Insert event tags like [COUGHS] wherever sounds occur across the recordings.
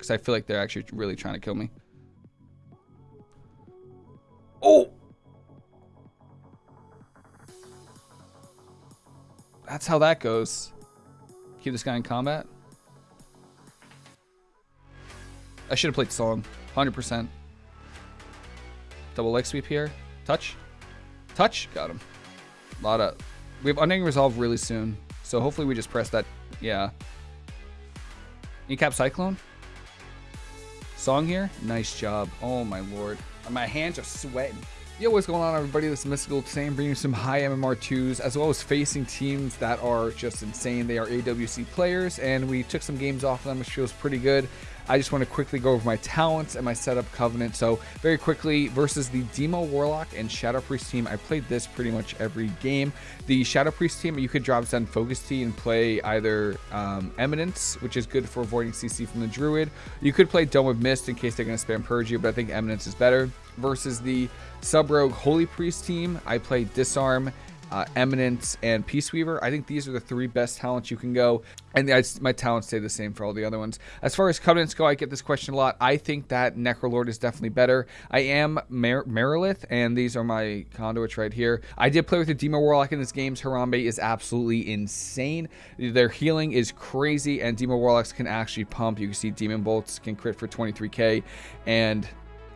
because I feel like they're actually really trying to kill me. Oh! That's how that goes. Keep this guy in combat. I should have played Song. 100%. Double leg sweep here. Touch. Touch. Got him. A lot of... We have Unending Resolve really soon. So hopefully we just press that. Yeah. Incap Cyclone. Song here. Nice job. Oh my lord. My hands are sweating. Yo, what's going on everybody? This is Mystical Same bringing you some high MMR2s as well as facing teams that are just insane. They are AWC players and we took some games off of them which feels pretty good. I just want to quickly go over my talents and my setup covenant. So very quickly versus the Demo Warlock and Shadow Priest team, I played this pretty much every game. The Shadow Priest team, you could drop Zen Focus Tea and play either um, Eminence, which is good for avoiding CC from the Druid. You could play Dome of Mist in case they're going to spam Purge you, but I think Eminence is better. Versus the Sub Rogue Holy Priest team, I play Disarm uh, Eminence, and Peace Weaver. I think these are the three best talents you can go. And I, my talents stay the same for all the other ones. As far as Covenants go, I get this question a lot. I think that Necrolord is definitely better. I am Mer Marileth, and these are my conduits right here. I did play with the Demo Warlock in this game. Harambe is absolutely insane. Their healing is crazy, and Demo Warlocks can actually pump. You can see Demon Bolts can crit for 23k, and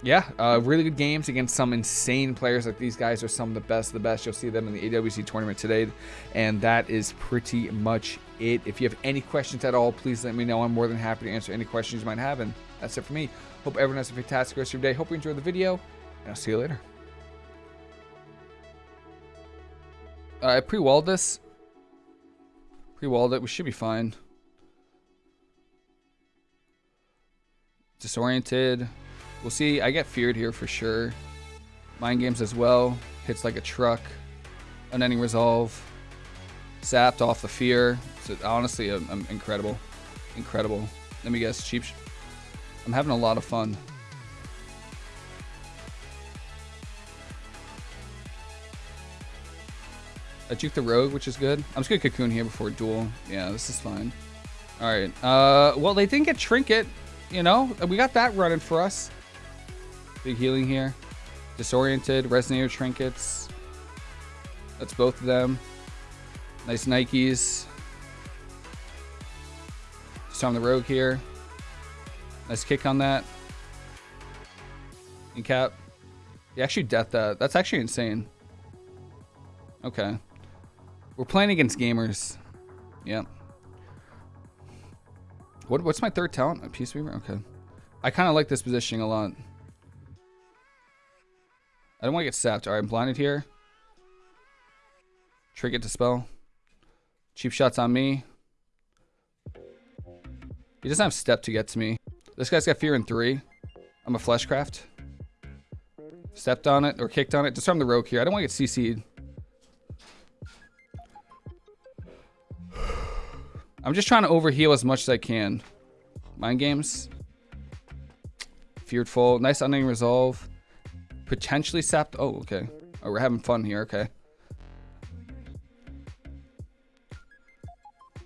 yeah, uh, really good games against some insane players. Like these guys are some of the best of the best. You'll see them in the AWC tournament today. And that is pretty much it. If you have any questions at all, please let me know. I'm more than happy to answer any questions you might have. And that's it for me. Hope everyone has a fantastic rest of your day. Hope you enjoyed the video. And I'll see you later. Uh, I pre-walled this. Pre-walled it. We should be fine. Disoriented. We'll see. I get feared here for sure. Mind games as well. Hits like a truck. Unending resolve. Sapped off the fear. So honestly, I'm, I'm incredible. Incredible. Let me guess. Cheap. I'm having a lot of fun. I juke the rogue, which is good. I'm just gonna cocoon here before duel. Yeah, this is fine. All right. Uh, well, they didn't get trinket. You know, we got that running for us. Big healing here. Disoriented, Resonator Trinkets. That's both of them. Nice Nikes. Just on the Rogue here. Nice kick on that. In cap. He actually death that. That's actually insane. Okay. We're playing against gamers. Yep. What, what's my third talent? A Peace Weaver? Okay. I kind of like this positioning a lot. I don't want to get sapped. Alright, I'm blinded here. Trinket to spell. Cheap shots on me. He doesn't have step to get to me. This guy's got fear in three. I'm a fleshcraft. Stepped on it or kicked on it. Disarm the rogue here. I don't want to get CC'd. [SIGHS] I'm just trying to overheal as much as I can. Mind games. Feared full. Nice unending resolve. Potentially sapped. Oh, okay. Oh, we're having fun here. Okay. A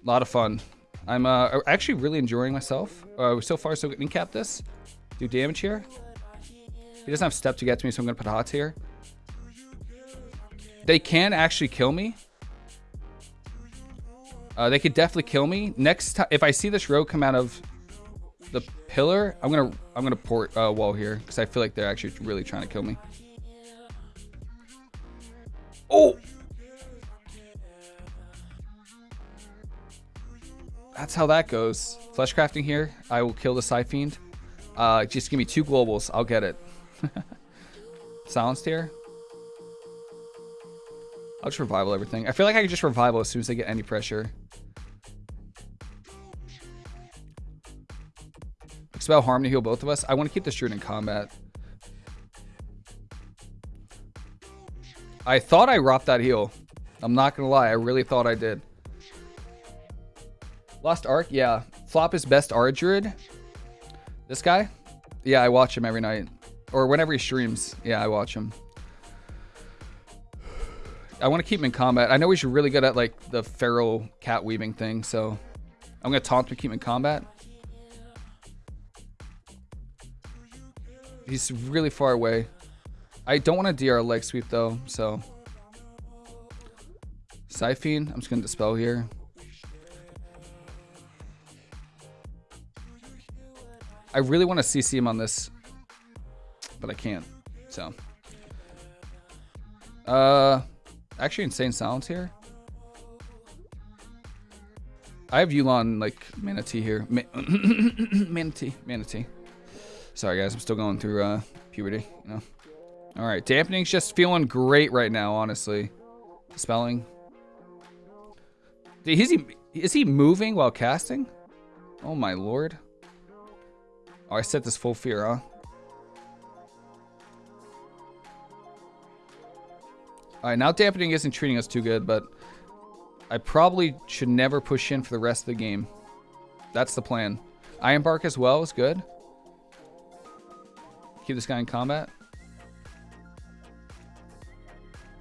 lot of fun. I'm uh, actually really enjoying myself. Uh, so far, so good. Incap this. Do damage here. He doesn't have step to get to me, so I'm going to put hots here. They can actually kill me. Uh, they could definitely kill me. Next time, if I see this rogue come out of the pillar, I'm gonna I'm gonna port uh, wall here because I feel like they're actually really trying to kill me. Oh! That's how that goes. Flesh crafting here. I will kill the Psyfiend. Uh, just give me two globals. I'll get it. [LAUGHS] Silenced here. I'll just revival everything. I feel like I can just revival as soon as I get any pressure. Expel harm to heal both of us. I want to keep this druid in combat. I thought I robbed that heal. I'm not going to lie. I really thought I did. Lost Arc? Yeah. Flop is best art druid. This guy? Yeah, I watch him every night. Or whenever he streams. Yeah, I watch him. I want to keep him in combat. I know he's really good at like the feral cat weaving thing, so I'm going to taunt to keep him in combat. He's really far away. I don't want to DR leg sweep though, so. Psyfiend, I'm just going to dispel here. I really want to CC him on this, but I can't, so. Uh, actually Insane Silence here. I have Yu'lon, like, Mana Tea here. Ma [COUGHS] mana tea, Manatee. Sorry, guys. I'm still going through uh, puberty, you know. All right, Dampening's just feeling great right now, honestly. Spelling. Is he, is he moving while casting? Oh, my lord. Oh, I set this full fear, huh? Alright, now dampening isn't treating us too good, but I probably should never push in for the rest of the game. That's the plan. Iron Bark as well is good. Keep this guy in combat.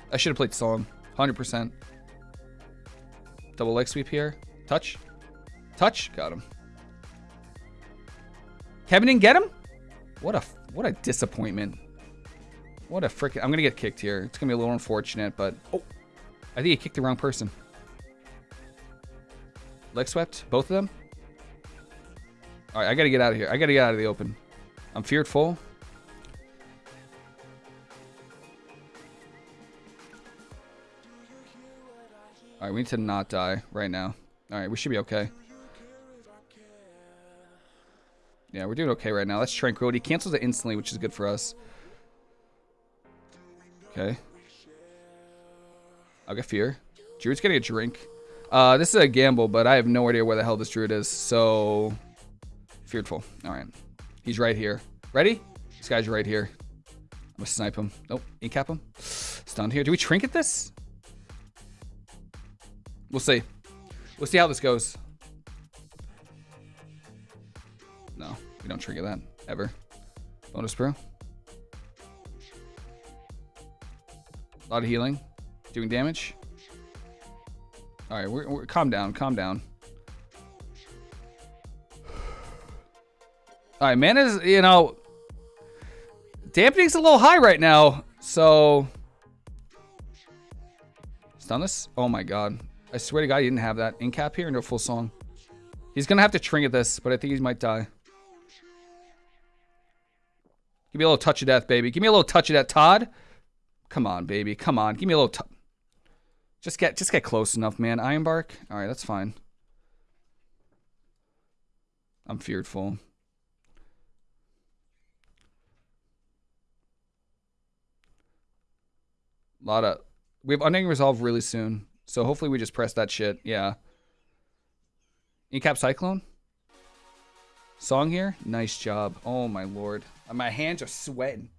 I should have played Song. 100%. Double leg sweep here. Touch. Touch. Got him. Kevin didn't get him? What a what a disappointment. What a freaking... I'm going to get kicked here. It's going to be a little unfortunate, but... Oh, I think he kicked the wrong person. Leg swept? Both of them? All right, I got to get out of here. I got to get out of the open. I'm feared full. All right, we need to not die right now. All right, we should be okay. Yeah, we're doing okay right now. That's Tranquility. Cancels it instantly, which is good for us. Okay. I'll get Fear. Druid's getting a drink. Uh, this is a gamble, but I have no idea where the hell this Druid is, so... Fearful. Alright. He's right here. Ready? This guy's right here. I'm gonna snipe him. Nope. Incap him. Stunned here. Do we trinket this? We'll see. We'll see how this goes. No, we don't trigger that. Ever. Bonus bro. A lot of healing. Doing damage. All right, we're, we're, calm down, calm down. All right, man is, you know, dampening's a little high right now, so. Stun this? Oh my god. I swear to god he didn't have that. In cap here, no full song. He's gonna have to trinket this, but I think he might die. Give me a little touch of death, baby. Give me a little touch of that, Todd. Come on, baby. Come on. Give me a little touch. Just get just get close enough, man. Ironbark? Alright, that's fine. I'm fearful. A lot of we have Unending Resolve really soon. So hopefully we just press that shit. Yeah. Incap Cyclone? Song here? Nice job. Oh my lord. My hands are sweating.